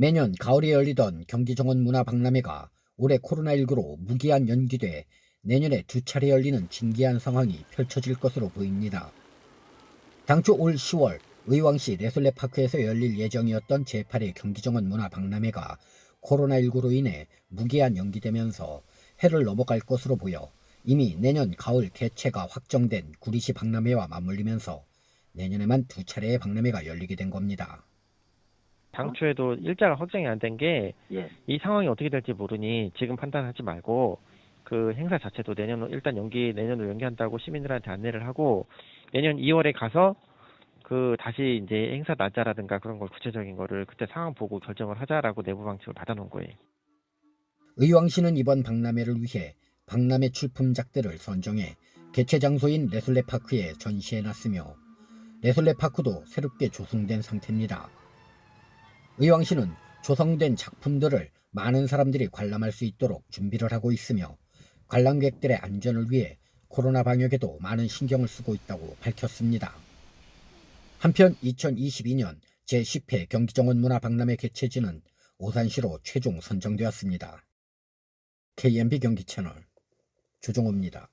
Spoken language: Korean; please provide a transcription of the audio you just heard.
매년 가을에 열리던 경기정원 문화박람회가 올해 코로나19로 무기한 연기돼 내년에 두 차례 열리는 진기한 상황이 펼쳐질 것으로 보입니다. 당초 올 10월 의왕시 레슬레파크에서 열릴 예정이었던 제8회 경기정원 문화박람회가 코로나19로 인해 무기한 연기되면서 해를 넘어갈 것으로 보여 이미 내년 가을 개최가 확정된 구리시 박람회와 맞물리면서 내년에만 두 차례의 박람회가 열리게 된 겁니다. 당초에도 일자가 확정이 안 된 게이 예. 상황이 어떻게 될지 모르니 지금 판단하지 말고 그 행사 자체도 내년으로 일단 연기 내년으로 연기한다고 시민들한테 안내를 하고 내년 2월에 가서 그 다시 이제 행사 날짜라든가 그런 걸 구체적인 거를 그때 상황 보고 결정을 하자라고 내부 방침을 받아놓은 거예요. 의왕 시는 이번 박람회를 위해 박람회 출품작들을 선정해 개최 장소인 레슬레파크에 전시해놨으며 레슬레파크도 새롭게 조성된 상태입니다. 의왕시는 조성된 작품들을 많은 사람들이 관람할 수 있도록 준비를 하고 있으며 관람객들의 안전을 위해 코로나 방역에도 많은 신경을 쓰고 있다고 밝혔습니다. 한편 2022년 제10회 경기정원 문화박람회 개최지는 오산시로 최종 선정되었습니다. KMB 경기 채널 조종호입니다.